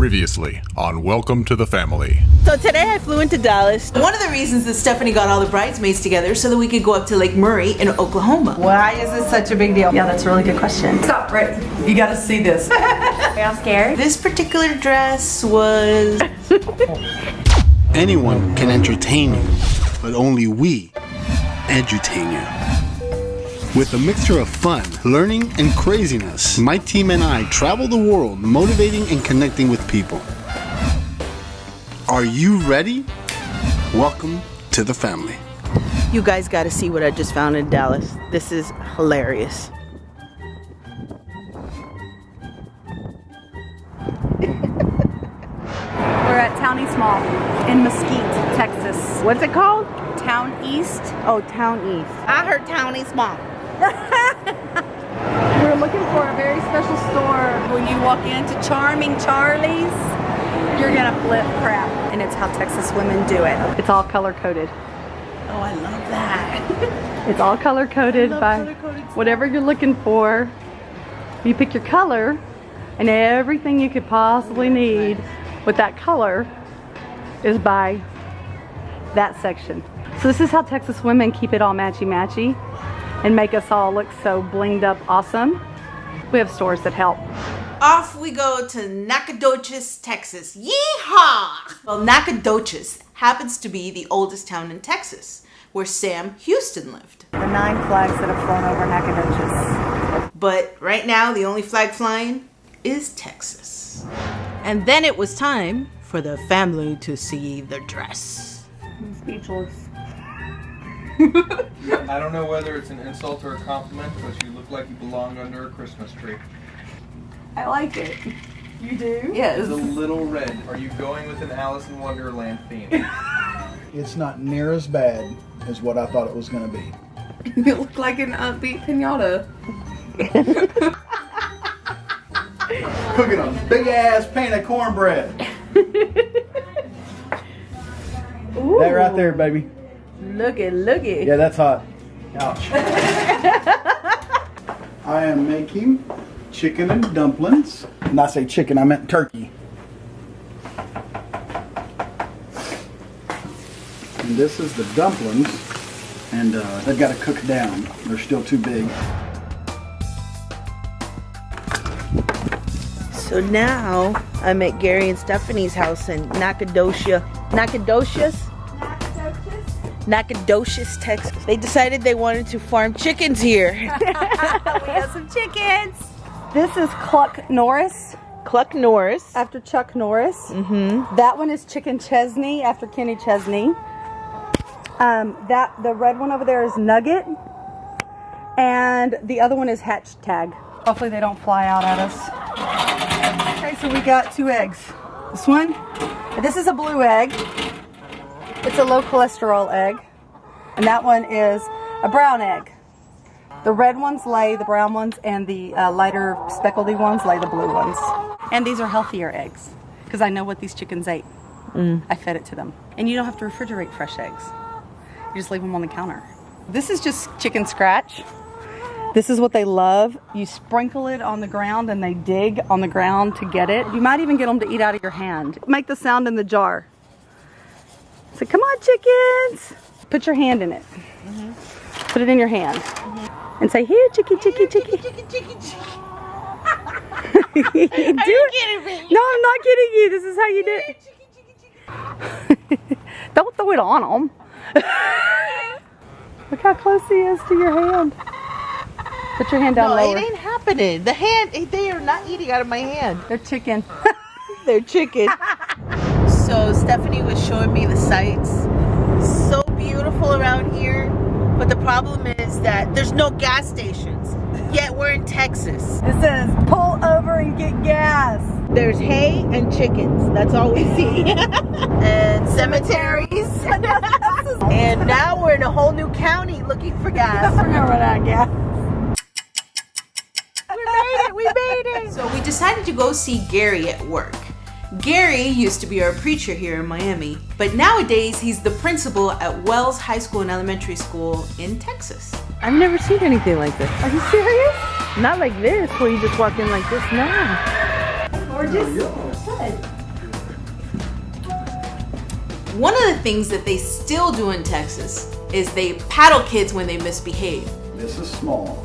Previously on Welcome to the Family. So today I flew into Dallas. One of the reasons that Stephanie got all the bridesmaids together so that we could go up to Lake Murray in Oklahoma. Why is this such a big deal? Yeah, that's a really good question. Stop, right? You gotta see this. Are y'all scared? This particular dress was Anyone can entertain you, but only we edutain you. With a mixture of fun, learning, and craziness, my team and I travel the world motivating and connecting with people. Are you ready? Welcome to the family. You guys got to see what I just found in Dallas. This is hilarious. We're at Town East Mall in Mesquite, Texas. What's it called? Town East. Oh, Town East. I heard Town East Mall. We're looking for a very special store. When you walk into Charming Charlie's, you're gonna flip crap. And it's how Texas women do it. It's all color coded. Oh, I love that. It's all color coded by color-coded whatever you're looking for. You pick your color and everything you could possibly need with that color is by that section. So this is how Texas women keep it all matchy-matchy and make us all look so blinged up awesome. We have stores that help. Off we go to Nacogdoches, Texas. Yeehaw! Well, Nacogdoches happens to be the oldest town in Texas, where Sam Houston lived. The nine flags that have flown over Nacogdoches. But right now, the only flag flying is Texas. And then it was time for the family to see the dress. I'm Speechless. I don't know whether it's an insult or a compliment, but you look like you belong under a Christmas tree. I like it. You do? It's a little red. Are you going with an Alice in Wonderland theme? It's not near as bad as what I thought it was going to be. you look like an upbeat pinata. Cooking a big ass pan of cornbread. That right there, baby. Look it, look it. Yeah, that's hot. Ouch. I am making chicken and dumplings. And I say chicken, I meant turkey. And this is the dumplings. And uh, they've got to cook down. They're still too big. So now I'm at Gary and Stephanie's house in Nacogdoches. Nacogdoches? Nacogdoches, Texas. They decided they wanted to farm chickens here. we have some chickens. This is Cluck Norris Cluck Norris. after Chuck Norris. Mm-hmm. That one is Chicken Chesney after Kenny Chesney. Um, that the red one over there is Nugget, and the other one is Hatch Tag. Hopefully they don't fly out at us. Okay, so we got two eggs. This one, this is a blue egg. It's a low cholesterol egg, and that one is a brown egg. The red ones lay the brown ones, and the uh, lighter speckledy ones lay the blue ones. And these are healthier eggs because I know what these chickens ate. I fed it to them. And you don't have to refrigerate fresh eggs. You just leave them on the counter. This is just chicken scratch. This is what they love. You sprinkle it on the ground and they dig on the ground to get it. You might even get them to eat out of your hand. Make the sound in the jar. Say, come on, chickens. Put your hand in it. Put it in your hand. And say, here, chicky, chicky, chicky. Are you kidding me? No, I'm not kidding you. This is how you do it. Don't throw it on them. Look how close he is to your hand. Put your hand down No, lower. it ain't happening. The hand, they are not eating out of my hand. They're chicken. They're chicken. So Stephanie was showing me the sights. So beautiful around here. But the problem is that there's no gas stations. Yet we're in Texas. It says, pull over and get gas. There's hay and chickens. That's all we see. and cemeteries. and now we're in a whole new county looking for gas. Remember that gas. We made it! We made it! So we decided to go see Gary at work. Gary used to be our preacher here in Miami, but nowadays he's the principal at Wells High School and Elementary School in Texas. I've never seen anything like this. Are you serious? Not like this, where you just walk in like this. No. Gorgeous. Good. One of the things that they still do in Texas is they paddle kids when they misbehave. This is small,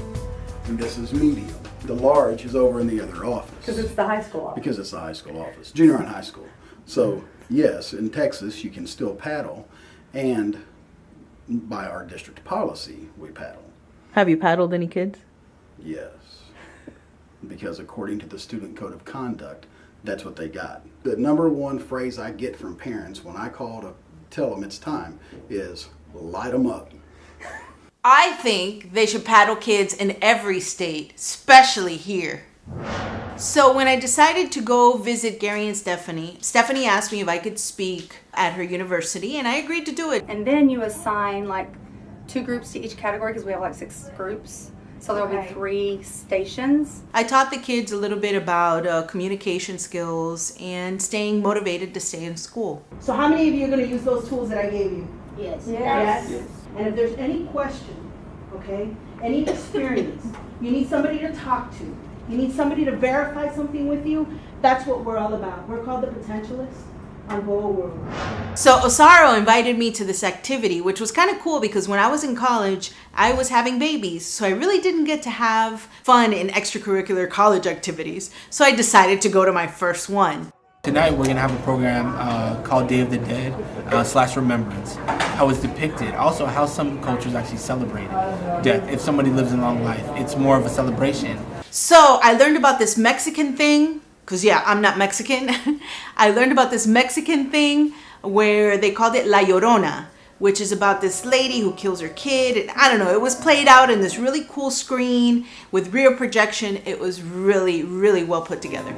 and this is medium. The large is over in the other office. Because it's the high school office. Because it's the high school office, junior and high school. So, yes, in Texas, you can still paddle, and by our district policy, we paddle. Have you paddled any kids? Yes. Because according to the Student Code of Conduct, that's what they got. The number one phrase I get from parents when I call to tell them it's time is light them up. I think they should paddle kids in every state, especially here. So when I decided to go visit Gary and Stephanie, Stephanie asked me if I could speak at her university, and I agreed to do it. And then you assign like two groups to each category because we have like six groups. So there'll be three stations. I taught the kids a little bit about uh, communication skills and staying motivated to stay in school. So how many of you are going to use those tools that I gave you? Yes. Yes. yes. And if there's any question, okay, any experience, you need somebody to talk to, you need somebody to verify something with you, that's what we're all about. We're called the Potentialists on Boa World. So Osaro invited me to this activity, which was kind of cool because when I was in college, I was having babies. So I really didn't get to have fun in extracurricular college activities. So I decided to go to my first one. Tonight we're gonna have a program uh, called Day of the Dead uh, slash Remembrance. How it's depicted, also how some cultures actually celebrate death. If somebody lives a long life, it's more of a celebration. So I learned about this Mexican thing, because yeah, I'm not Mexican. I learned about this Mexican thing where they called it La Llorona, which is about this lady who kills her kid. And I don't know, it was played out in this really cool screen with rear projection. It was really, really well put together.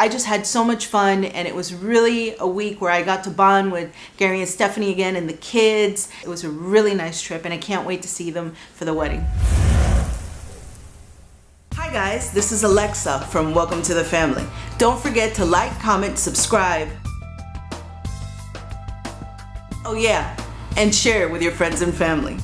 I just had so much fun and it was really a week where I got to bond with Gary and Stephanie again and the kids. It was a really nice trip and I can't wait to see them for the wedding. Hi guys, this is Alexa from Welcome to the Family. Don't forget to like, comment, subscribe. Oh yeah, and share with your friends and family.